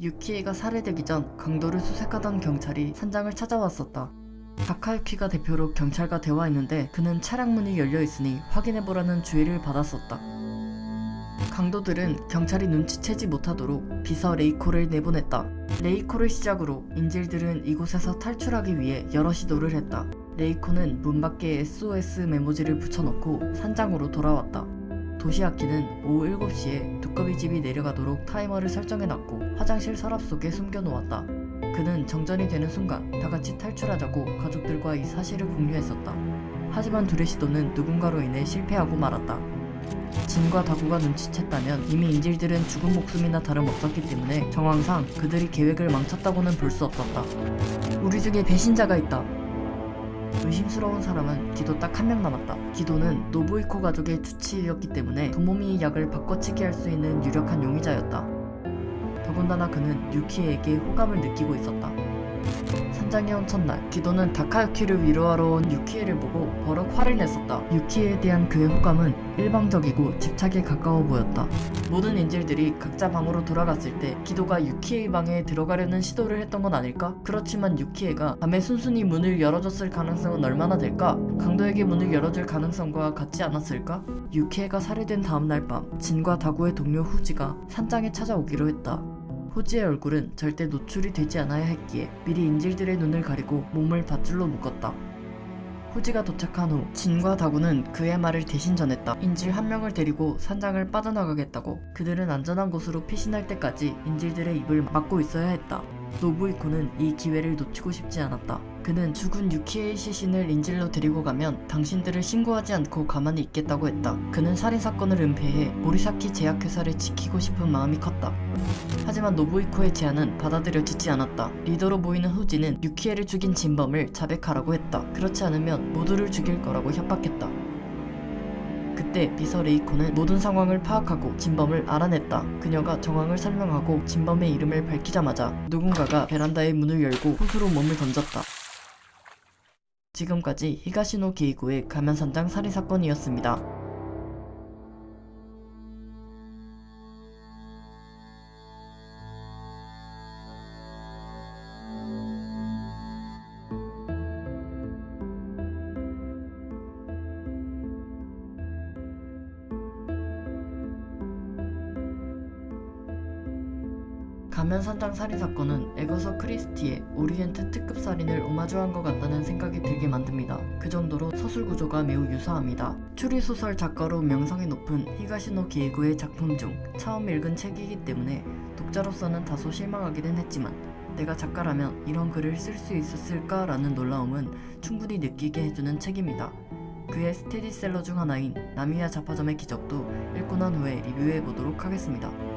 유키에가 살해되기 전 강도를 수색하던 경찰이 산장을 찾아왔었다. 다카유키가 대표로 경찰과 대화했는데 그는 차량 문이 열려 있으니 확인해보라는 주의를 받았었다. 강도들은 경찰이 눈치채지 못하도록 비서 레이코를 내보냈다. 레이코를 시작으로 인질들은 이곳에서 탈출하기 위해 여러 시도를 했다. 레이코는 문 밖에 SOS 메모지를 붙여놓고 산장으로 돌아왔다. 도시아키는 오후 7시에 두꺼비 집이 내려가도록 타이머를 설정해놨고 화장실 서랍 속에 숨겨놓았다. 그는 정전이 되는 순간 다같이 탈출하자고 가족들과 이 사실을 공유했었다. 하지만 둘의 시도는 누군가로 인해 실패하고 말았다. 진과 다구가 눈치챘다면 이미 인질들은 죽은 목숨이나 다름없었기 때문에 정황상 그들이 계획을 망쳤다고는 볼 수 없었다. 우리 중에 배신자가 있다. 의심스러운 사람은 기도 딱 한 명 남았다. 기도는 노부이코 가족의 주치의였기 때문에 도모미의 약을 바꿔치기 할 수 있는 유력한 용의자였다. 더군다나 그는 유키에게 호감을 느끼고 있었다. 산장에 온 첫날, 기도는 다카유키를 위로하러 온 유키에를 보고 버럭 화를 냈었다. 유키에 대한 그의 호감은 일방적이고 집착에 가까워 보였다. 모든 인질들이 각자 방으로 돌아갔을 때 기도가 유키에의 방에 들어가려는 시도를 했던 건 아닐까? 그렇지만 유키에가 밤에 순순히 문을 열어줬을 가능성은 얼마나 될까? 강도에게 문을 열어줄 가능성과 같지 않았을까? 유키에가 살해된 다음날 밤, 진과 다구의 동료 후지가 산장에 찾아오기로 했다. 호지의 얼굴은 절대 노출이 되지 않아야 했기에 미리 인질들의 눈을 가리고 몸을 밧줄로 묶었다. 호지가 도착한 후 진과 다구는 그의 말을 대신 전했다. 인질 한 명을 데리고 산장을 빠져나가겠다고 그들은 안전한 곳으로 피신할 때까지 인질들의 입을 막고 있어야 했다. 노부이코는 이 기회를 놓치고 싶지 않았다. 그는 죽은 유키의 시신을 인질로 데리고 가면 당신들을 신고하지 않고 가만히 있겠다고 했다. 그는 살인사건을 은폐해 모리사키 제약회사를 지키고 싶은 마음이 컸다. 하지만 노부이코의 제안은 받아들여지지 않았다. 리더로 보이는 후지는 유키에를 죽인 진범을 자백하라고 했다. 그렇지 않으면 모두를 죽일 거라고 협박했다. 그때 비서 레이코는 모든 상황을 파악하고 진범을 알아냈다. 그녀가 정황을 설명하고 진범의 이름을 밝히자마자 누군가가 베란다의 문을 열고 호수로 몸을 던졌다. 지금까지 히가시노 게이고의 가면산장 살인사건이었습니다. 가면산장 살인사건은 애거서 크리스티의 오리엔트 특급 살인을 오마주한 것 같다는 생각이 들게 만듭니다. 그 정도로 서술 구조가 매우 유사합니다. 추리소설 작가로 명성이 높은 히가시노 게이고의 작품 중 처음 읽은 책이기 때문에 독자로서는 다소 실망하기는 했지만 내가 작가라면 이런 글을 쓸 수 있었을까라는 놀라움은 충분히 느끼게 해주는 책입니다. 그의 스테디셀러 중 하나인 나미야 잡화점의 기적도 읽고 난 후에 리뷰해 보도록 하겠습니다.